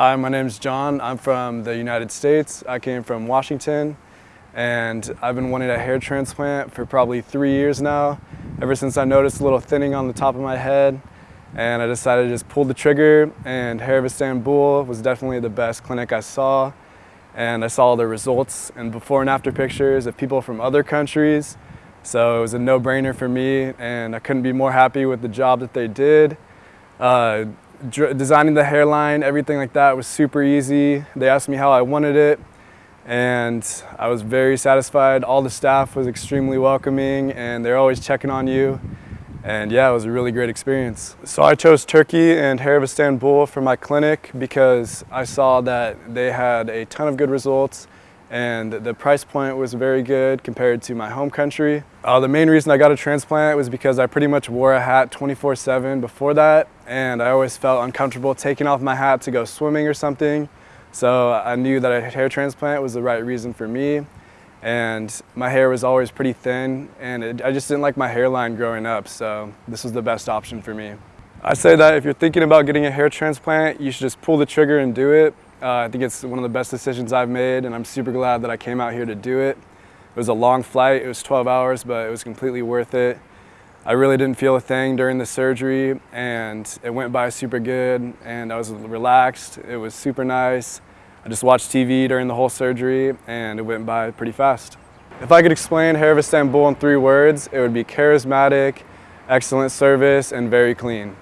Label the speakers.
Speaker 1: Hi, my name is John. I'm from the United States. I came from Washington and I've been wanting a hair transplant for probably three years now, ever since I noticed a little thinning on the top of my head and I decided to just pull the trigger and Hair of Istanbul was definitely the best clinic I saw and I saw the results and before and after pictures of people from other countries so it was a no-brainer for me and I couldn't be more happy with the job that they did. Uh, designing the hairline, everything like that was super easy. They asked me how I wanted it and I was very satisfied. All the staff was extremely welcoming and they're always checking on you. And yeah, it was a really great experience. So I chose Turkey and Hair of Istanbul for my clinic because I saw that they had a ton of good results and the price point was very good compared to my home country. Uh, the main reason I got a transplant was because I pretty much wore a hat 24-7 before that and I always felt uncomfortable taking off my hat to go swimming or something. So I knew that a hair transplant was the right reason for me and my hair was always pretty thin and it, I just didn't like my hairline growing up so this was the best option for me. I say that if you're thinking about getting a hair transplant you should just pull the trigger and do it uh, I think it's one of the best decisions I've made and I'm super glad that I came out here to do it. It was a long flight, it was 12 hours, but it was completely worth it. I really didn't feel a thing during the surgery and it went by super good and I was relaxed. It was super nice. I just watched TV during the whole surgery and it went by pretty fast. If I could explain Hair of Istanbul in three words, it would be charismatic, excellent service, and very clean.